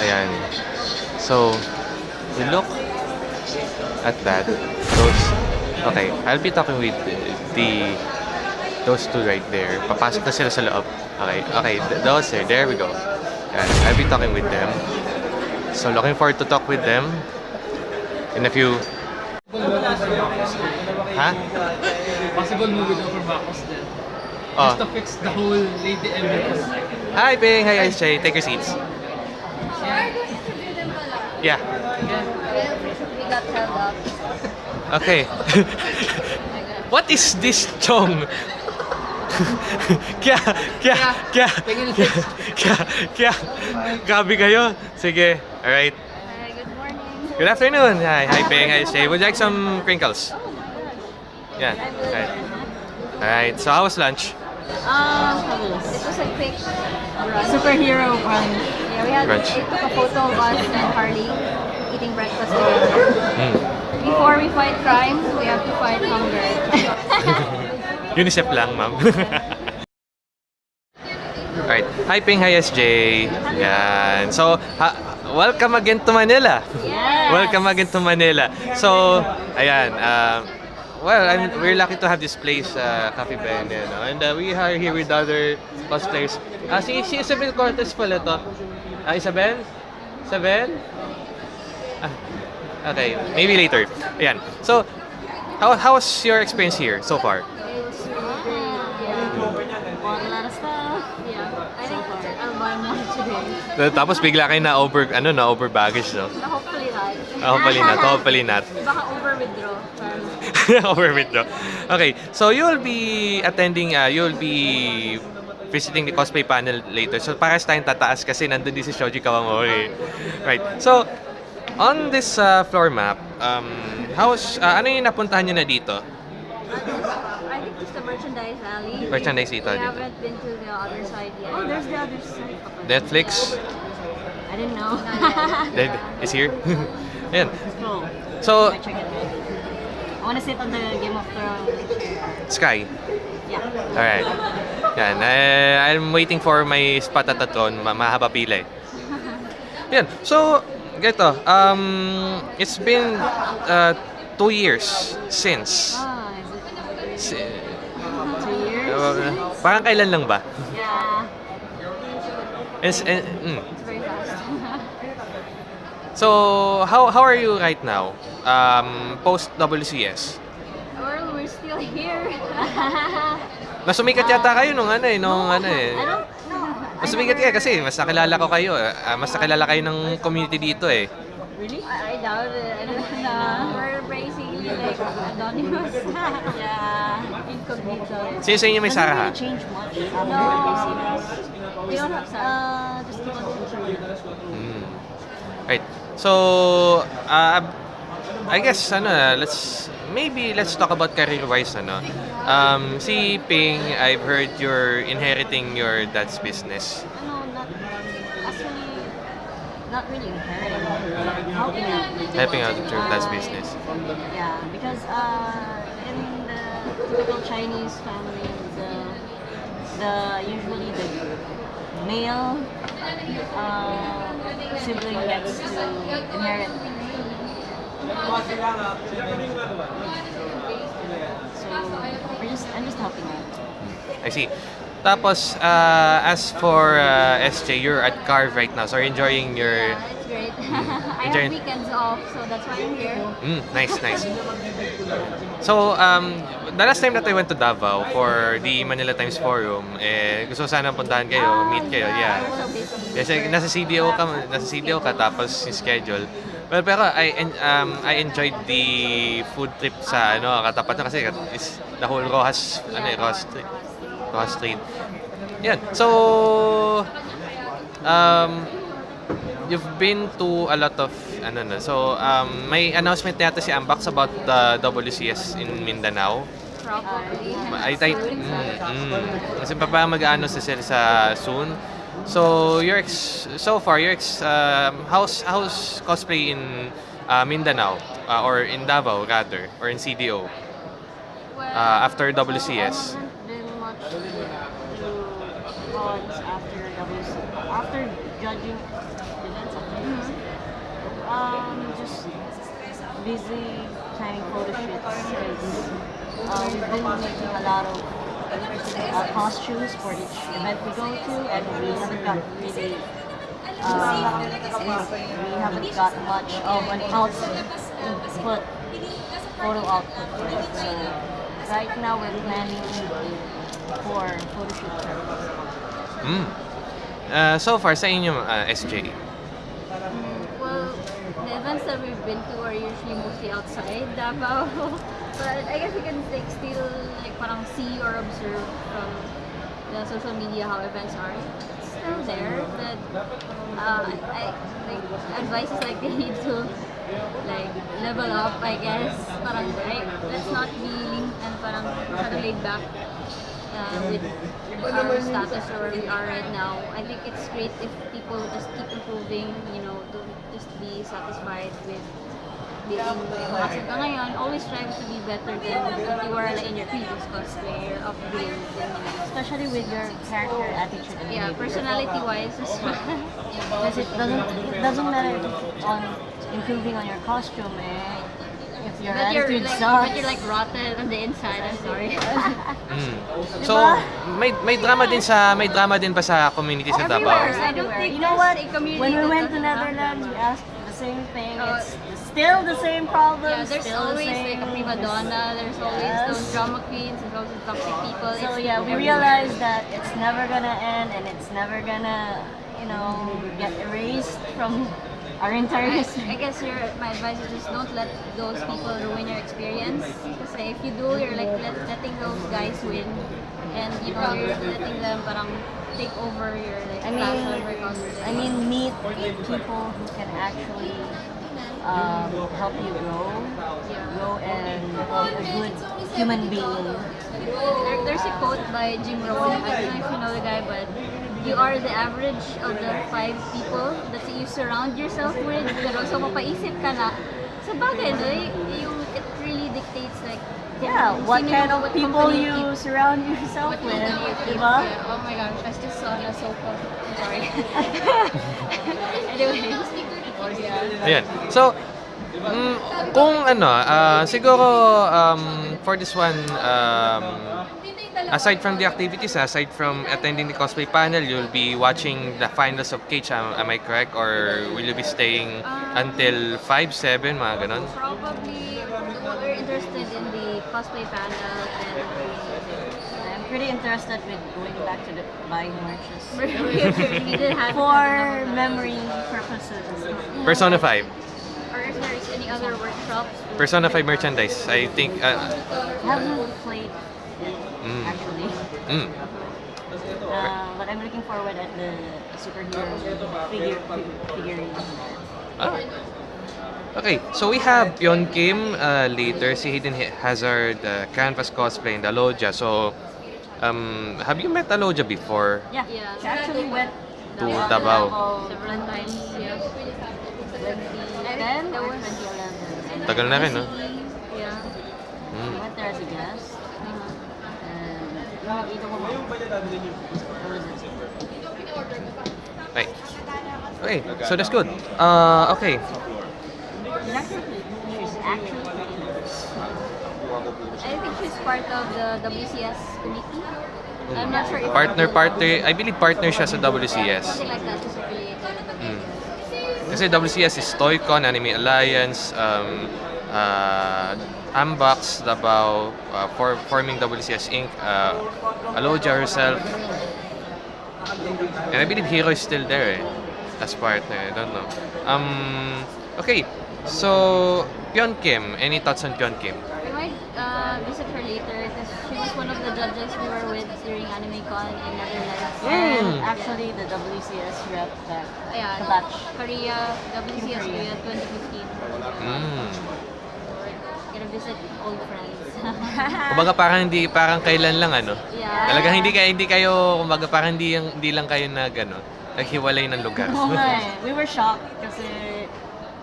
Ayan. So, we look at that. Those, okay, I'll be talking with the, those two right there. Papasok na sila sa loob. Okay, okay, th- those there, there we go. Ayan, I'll be talking with them. So, looking forward to talk with them in a few... Ha? Possible movie daw for Marcos then. Oh. Just to fix the whole Lady Emily. Hi, Bing! Hi, Ice Jay. Take your seats. Yeah. We got held up. Okay. what is this chong? kya, kya, kya, kya, kya, kya, Grabe kayo. Sige. Alright. Hi, good morning. Good afternoon. Hi, hi, Ping. Hi, Shay. Would you like some crinkles? Yeah. Alright. Alright. So, how was lunch? Um, it was a quick. Superhero brunch. Yeah, we had took a photo of us and Harley eating breakfast together. Mm. Before we fight crime, we have to fight hunger. UNICEF lang, ma'am. Alright. Hi, Ping. Hi, SJ. Yan. So, ha- welcome again to Manila. yes. Welcome again to Manila. So, ayan. Um, well, I'm, we're lucky to have this place, uh, Cafe Ben. You know, and uh, we are here with other cosplayers. Ah, si, si Isabel Cortez pala to. Ah, Isabel? Isabel? Ah, okay, maybe later. Ayan. So, how, how was your experience here so far? It was yeah. Bought a lot of stuff. Yeah. I think I'll buy more today. Tapos bigla kayo na over, ano, na over baggage, no? hopefully not. Ah, Hopefully not, hopefully not. Baka over withdraw. over withdraw. Okay, so you'll be attending, uh, you'll be visiting the cosplay panel later. So pares tayong tataas kasi nandun din si Shoji Kawamori. Right. So, on this uh, floor map, um, how's, uh, ano yung napuntahan nyo na dito? I think it's the merchandise alley. Merchandise dito, We dito. haven't been to the other side yet. Oh, there's the other side. Netflix I didn't know. Is here. Ayan. So, out. I wanna sit on the Game of Thrones chair. Sky. Yeah. Alright. Yan. Eh, I'm waiting for my spot at the throne. Ma mahaba pila eh. Yan. So, ganito. Um, it's been uh, two years since. Ah, is it Si- two years? uh, parang kailan lang ba? yeah. It's, eh, mm. It's very fast. So, how how are you right now? Um, post WCS? well, we're still here. Nasumikat yata kayo nung ano eh, nung ano eh. I don't know. Mas sumikat kayo kasi mas nakilala ko kayo. ah, mas nakilala kayo ng community dito eh. Really? I, I doubt it. I don't know. We're basically like anonymous. Yeah. Incognito. Sino sa inyo may Sarah ha? really change much. No. We don't have Sarah. Uh, just keep on Mm. Right. So, uh, I guess ano, let's maybe let's talk about career-wise ano. Um, si Ping, I've heard you're inheriting your dad's business. No, not actually, not really inheriting. Helping out. Helping out with your dad's business. Yeah, because uh, in the typical Chinese family, the the usually the male uh, sibling gets to inherit. So I'm just helping out. I see. Tapos, uh, as for uh, SJ, you're at Carve right now, so you're enjoying your... Yeah, it's great. I Enjoy- have weekends off, so that's why I'm here. Mm, nice, nice. So, um, the last time that I went to Davao for the Manila Times Forum, eh, gusto ko sana puntahan kayo, meet kayo, yeah. So busy. Kasi nasa CDO ka, nasa CDO ka tapos yung schedule. Well, pero I um, I enjoyed the food trip sa ano katapat na kasi is the whole Rojas ano eh, Rojas. Rojas Street. Yan. So um you've been to a lot of ano na. So um may announcement yata si Ambax about the WCS in Mindanao. Properly. I I mm, mm. Kasi pa mag-ano sa sila sa soon. So your ex so far your ex um, how's how's cosplay in uh, Mindanao uh, or in Davao rather or in CDO uh, after WCS. Cons after WC. After judging events, Um, just busy planning photo shoots because uh, we've been making a lot of uh, costumes for each event we go to, and we haven't got really. Um, we haven't got much of an output, input, photo output for it. So right now we're planning for photo shoot. Mm. Uh, so far, sa inyo, uh, SJ, Well, the events that we've been to are usually mostly outside Davao. but I guess you can like still like parang see or observe from the social media how events are. It's still there, but uh, I like advice is like they need to like level up. I guess parang like, let's not be lean and parang masyado laid back uh, with our status or where we are right now. I think it's great if people just keep improving, you know, don't just be satisfied with being makasal ka ngayon. Always strive to be better than what you were like, in your previous cosplay or upgrade. Especially with your character attitude and Yeah, personality-wise as well. Because it doesn't it doesn't matter on improving on your costume eh. If your but you're like, sucks. but you're like rotten on the inside. I'm sorry. mm. So, Diba? may may drama din sa may drama din pa sa community sa Everywhere. Davao. I don't think you know what? When we went to Netherlands, we asked the same thing. Oh. it's still the same problem. Yeah, there's still always the same. like a prima donna. There's always Yes. those drama queens. There's always toxic people. So It's yeah, we realized that it's never gonna end and it's never gonna, you know, get erased from our entire I, history. I guess your my advice is just don't let those people ruin your experience. Kasi if you do, you're like let, letting those guys win, and you know you're letting them parang take over your like I mean, passion for cosplay. I mean, meet people who can actually um, help you grow, grow and be a good human being. There, there's a quote by Jim Rohn. I don't know if you know the guy, but you are the average of the five people that you surround yourself with. Pero so mapaisip ka na, sa bagay, no, y- yung, it really dictates like, Yeah, what kind of what people company you keep- surround yourself with, you keep. diba? Yeah. Oh my gosh, I just saw na sofa. I'm sorry. anyway. Yeah. Ayan. So, mm, kung ano, ah, siguro um, for this one, um, aside from the activities, aside from attending the cosplay panel, you'll be watching the finals of Cage, am, am I correct? Or will you be staying until 5, 7, mga ganon? Probably we're interested in the cosplay panel and I'm pretty interested with going back to the buying merches. we did have For memory purposes. Persona 5. or if there's any other workshops. Persona 5 merchandise. I think, uh, haven't played it, Mm. actually. mm, Uh, but I'm looking forward at the superhero figure figurines. Ah. Okay, so we have Pion Kim uh, later, si Hidden Hazard, uh, Canvas Cosplay, and Aloja. So, um, have you met Aloja before? Yeah, Yeah. she actually went To Davao. Several times, yeah. 2010 That or was- 2011. Tagal na rin, no? Yeah. We Mm. went there as a guest. And what was it? Right. Okay, so that's good. Uh, okay, She's actually, actually. I think she's part of the WCS committee. I'm not sure if partner, partner, I believe partner siya sa WCS. something like that. She's Mm. Kasi WCS is Toycon, Anime Alliance, um, uh, Ambox, Davao, uh, for forming WCS Inc., uh, Alodia herself, and I believe Hero is still there eh, as partner, I don't know. Um, okay, so, Pion Kim, any thoughts on Pion Kim? We might uh, visit her later because she was one of the judges we were with during AnimeCon in Netherlands. And Mm. actually, the WCS rep back. Yeah, The batch. Korea, WCS Korea. Korea 2015. Mm. Visit old friends. Kumbaga parang hindi parang kailan lang ano. yeah. Talagang hindi kayo hindi kayo kumbaga parang hindi yung hindi lang kayo nag ano, naghiwalay ng lugar. Oo nga eh. We were shocked kasi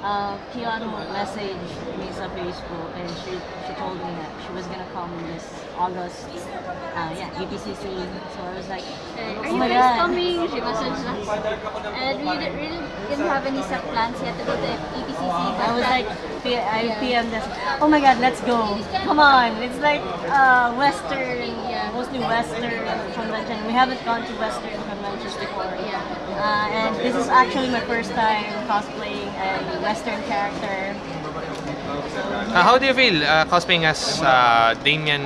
uh, Kian messaged me sa Facebook and she she told me that she was gonna come this August. Uh, yeah, APCC. So I was like, Uh, oh are you my guys God. coming? She messaged us. And we didn't, really didn't have any set plans yet to go to APCC. but I was like, P- I Yeah. PM this. Oh my God, let's go! Come on! It's like uh, Western, Yeah. mostly Western convention. We haven't gone to Western conventions before. Yeah. Uh, and this is actually my first time cosplaying a Western character. Uh, how do you feel uh, cosplaying as uh, Damian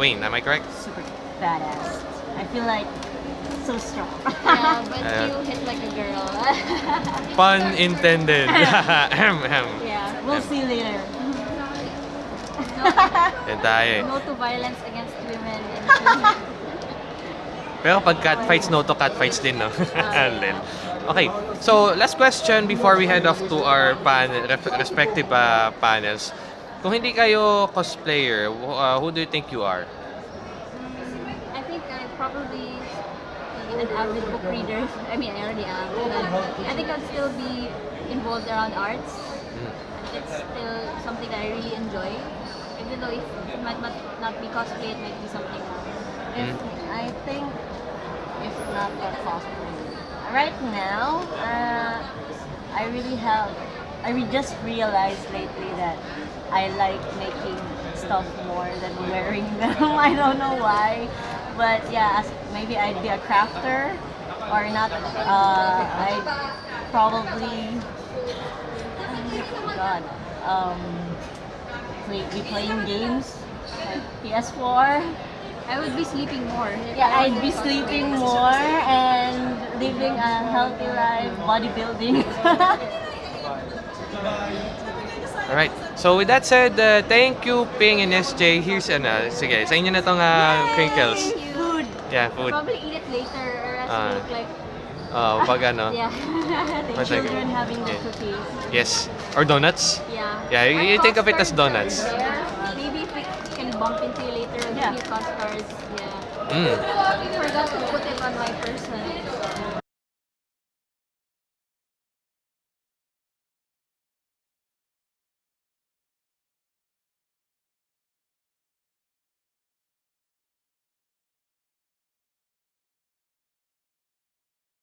Wayne? Am I correct? Super badass. I feel like so strong. yeah, but Uh, you hit like a girl. Pun intended. Ahem, ahem. yeah. we'll see later. Yan tayo eh. No to violence against women. And Pero pag catfights, no to catfights din, no? Lel. okay, so last question before we head off to our panel, respective uh, panels. Kung hindi kayo cosplayer, uh, who do you think you are? I think I'm probably an avid book reader. I mean, I already am. I think I'd still be involved around arts. Mm. It's still something that I really enjoy. Even though if it might not, be cosplay, it might be something else. Mm. I think if not cosplay. Right now, uh, I really have. I re- just realized lately that I like making stuff more than wearing them. I don't know why, but yeah, as, maybe I'd be a crafter or not. Uh, I'd probably. Oh God. Um, play, be playing games like PS4. I would be sleeping more. Yeah, I'd be sleeping more and living a healthy life, bodybuilding. Alright. So with that said, uh, thank you Ping and SJ. Here's ano, sige, sa inyo na tong uh, crinkles. Food. Yeah, food. Probably eat it later or else Ah. look like Oh, pag ano. yeah. The children having the Yeah. cookies. Yes. Or donuts. yeah. Yeah, you- you think of it as donuts. there. Maybe if we can bump into you later and Yeah. give you Costcards. Yeah. Mm. I forgot to put it on my person.